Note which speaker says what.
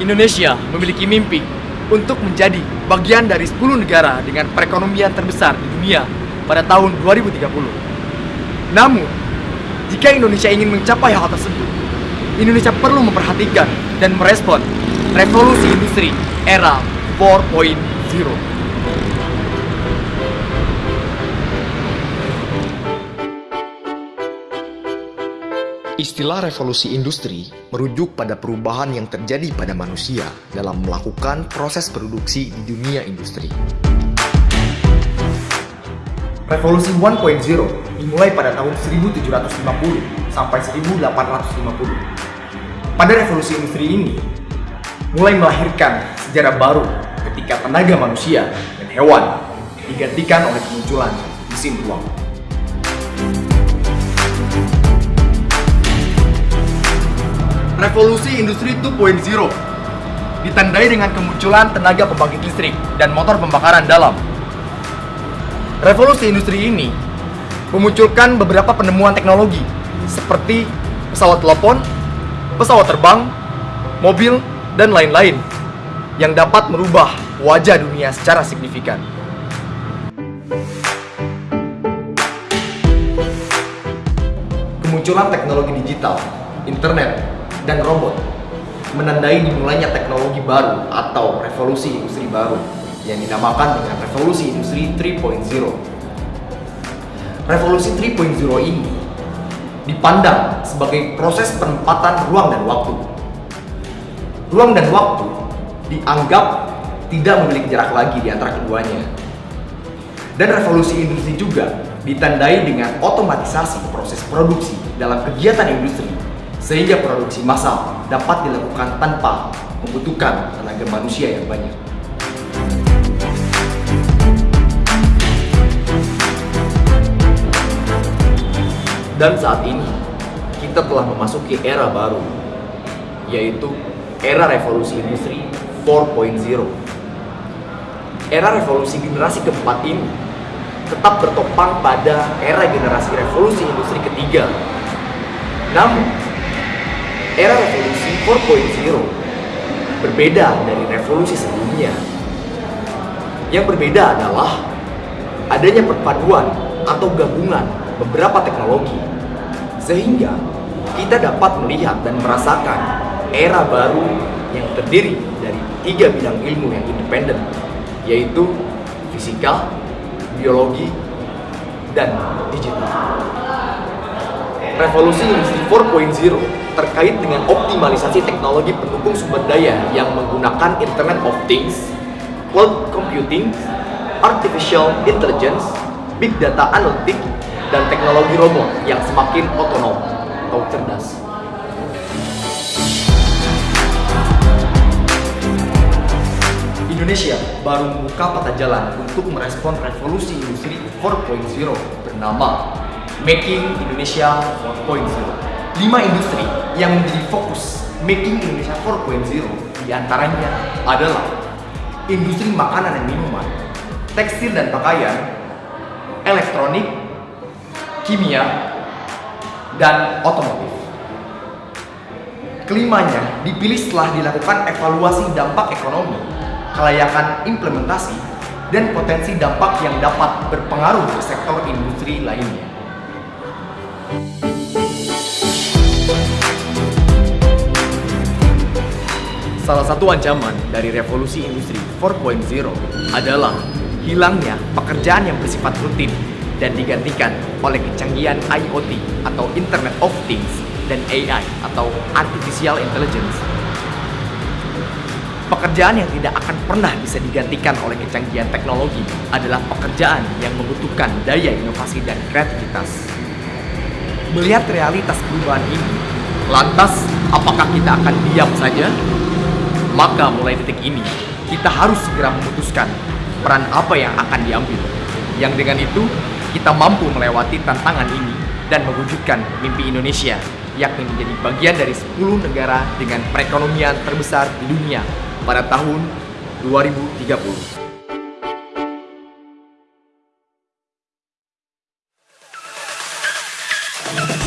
Speaker 1: Indonesia memiliki mimpi untuk menjadi bagian dari 10 negara dengan perekonomian terbesar di dunia pada tahun 2030. Namun, jika Indonesia ingin mencapai hal tersebut, Indonesia perlu memperhatikan dan merespon revolusi industri era 4.0.
Speaker 2: Istilah revolusi industri merujuk pada perubahan yang terjadi pada manusia dalam melakukan proses produksi di dunia industri.
Speaker 3: Revolusi 1.0 dimulai pada tahun 1750 sampai 1850. Pada revolusi industri ini, mulai melahirkan sejarah baru ketika tenaga manusia dan hewan digantikan oleh kemunculan mesin uang. Revolusi Industri 2.0 ditandai dengan kemunculan tenaga pembangkit listrik dan motor pembakaran dalam. Revolusi industri ini memunculkan beberapa penemuan teknologi seperti pesawat telepon, pesawat terbang, mobil, dan lain-lain yang dapat merubah wajah dunia secara signifikan. Kemunculan teknologi digital, internet, dan robot menandai dimulainya teknologi baru atau revolusi industri baru yang dinamakan dengan revolusi industri 3.0. Revolusi 3.0 ini dipandang sebagai proses penempatan ruang dan waktu. Ruang dan waktu dianggap tidak memiliki jarak lagi di antara keduanya. Dan revolusi industri juga ditandai dengan otomatisasi proses produksi dalam kegiatan industri sehingga produksi massal dapat dilakukan tanpa membutuhkan tenaga manusia yang banyak. Dan saat ini, kita telah memasuki era baru, yaitu era revolusi industri 4.0. Era revolusi generasi keempat ini tetap bertopang pada era generasi revolusi industri ketiga. Namun, era revolusi 4.0 berbeda dari revolusi sebelumnya. Yang berbeda adalah adanya perpaduan atau gabungan beberapa teknologi sehingga kita dapat melihat dan merasakan era baru yang terdiri dari tiga bidang ilmu yang independen yaitu fisika, biologi, dan digital. Revolusi industri 4.0 terkait dengan optimalisasi teknologi pendukung sumber daya yang menggunakan Internet of Things, cloud computing, artificial intelligence, big data analytic, dan teknologi robot yang semakin otonom atau cerdas. Indonesia baru membuka peta jalan untuk merespon revolusi industri 4.0 bernama Making Indonesia 4.0. Lima industri yang menjadi fokus Making Indonesia 4.0 di antaranya adalah industri makanan dan minuman, tekstil dan pakaian, elektronik, kimia, dan otomotif. Kelimanya dipilih setelah dilakukan evaluasi dampak ekonomi, kelayakan implementasi, dan potensi dampak yang dapat berpengaruh ke sektor industri lainnya. Salah satu ancaman dari revolusi industri 4.0 adalah hilangnya pekerjaan yang bersifat rutin dan digantikan oleh kecanggihan IoT atau Internet of Things dan AI atau Artificial Intelligence. Pekerjaan yang tidak akan pernah bisa digantikan oleh kecanggihan teknologi adalah pekerjaan yang membutuhkan daya inovasi dan kreativitas. Melihat realitas perubahan ini, lantas apakah kita akan diam saja? Maka mulai detik ini, kita harus segera memutuskan peran apa yang akan diambil. Yang dengan itu, kita mampu melewati tantangan ini dan mewujudkan mimpi Indonesia, yakni menjadi bagian dari 10 negara dengan perekonomian terbesar di dunia pada tahun 2030. you.